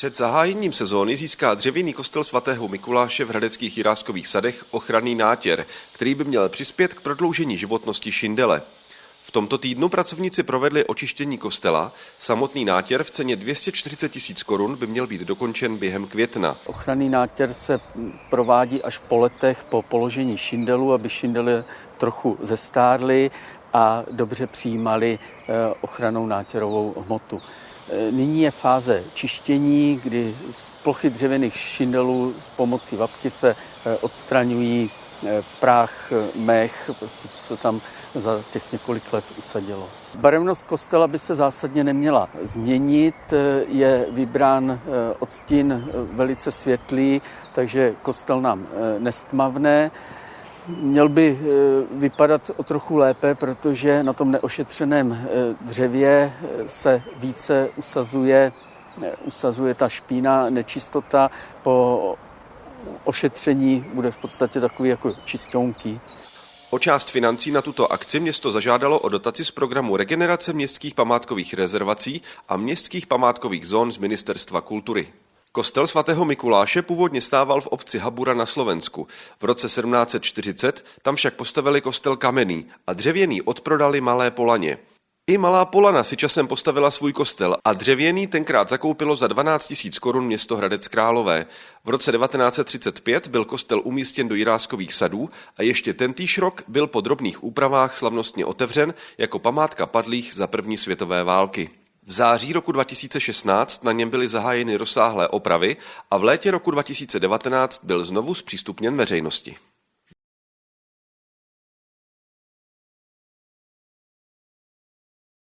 Před zahájením sezóny získá dřevěný kostel svatého Mikuláše v Hradeckých jiráskových sadech ochranný nátěr, který by měl přispět k prodloužení životnosti šindele. V tomto týdnu pracovníci provedli očištění kostela. Samotný nátěr v ceně 240 tisíc korun by měl být dokončen během května. Ochranný nátěr se provádí až po letech po položení šindelu, aby šindely trochu zestárly a dobře přijímali eh, ochranou nátěrovou hmotu. Eh, nyní je fáze čištění, kdy z plochy dřevěných šindelů s pomocí vapky se eh, odstraňují práh, mech, prostě co se tam za těch několik let usadilo. Barevnost kostela by se zásadně neměla změnit, je vybrán odstín velice světlý, takže kostel nám nestmavne. Měl by eh, vypadat o trochu lépe, protože na tom neošetřeném eh, dřevě eh, se více usazuje, usazuje ta špína, nečistota. Po ošetření bude v podstatě takový jako čistonky. O část financí na tuto akci město zažádalo o dotaci z programu Regenerace městských památkových rezervací a městských památkových zón z Ministerstva kultury. Kostel svatého Mikuláše původně stával v obci Habura na Slovensku. V roce 1740 tam však postavili kostel kamenný a dřevěný odprodali Malé Polaně. I Malá Polana si časem postavila svůj kostel a dřevěný tenkrát zakoupilo za 12 000 korun město Hradec Králové. V roce 1935 byl kostel umístěn do Jiráskových sadů a ještě tentýž rok byl po drobných úpravách slavnostně otevřen jako památka padlých za první světové války. V září roku 2016 na něm byly zahájeny rozsáhlé opravy a v létě roku 2019 byl znovu zpřístupněn veřejnosti.